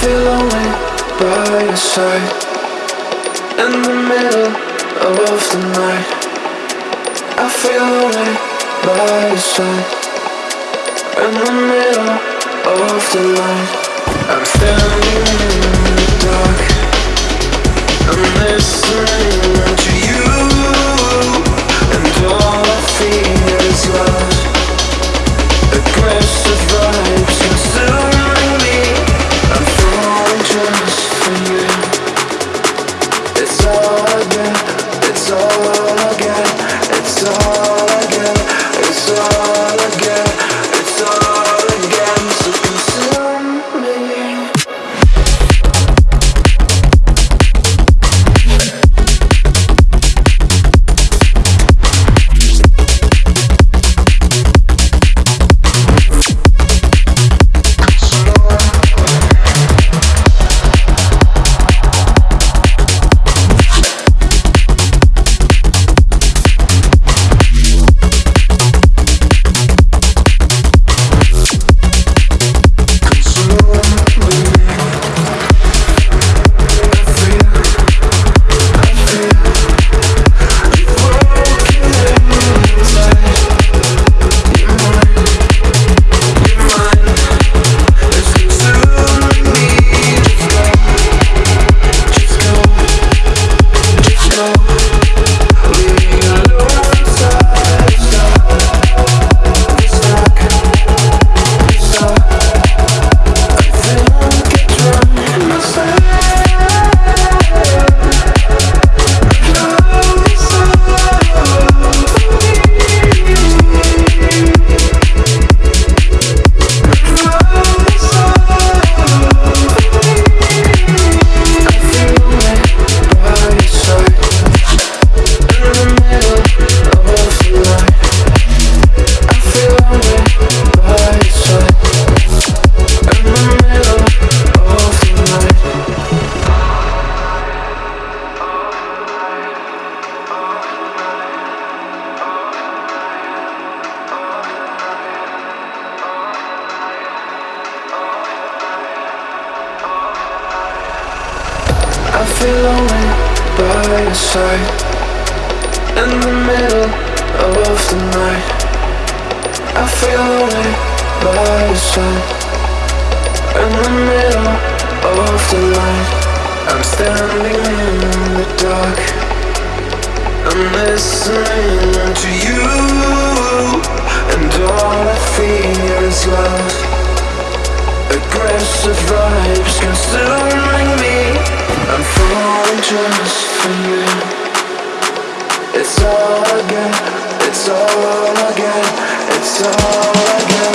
feel lonely by your side. In the middle of the night I feel lonely by your side. In the middle of the night I'm standing in the dark. I'm listening to you all I get, it's all get It's all I feel lonely by your side. In the middle of the night. I feel lonely by your side. In the middle of the night. I'm standing in the dark. I'm listening to you. And all I feel is love. Aggressive vibes just for you. It's all again, it's all again, it's all get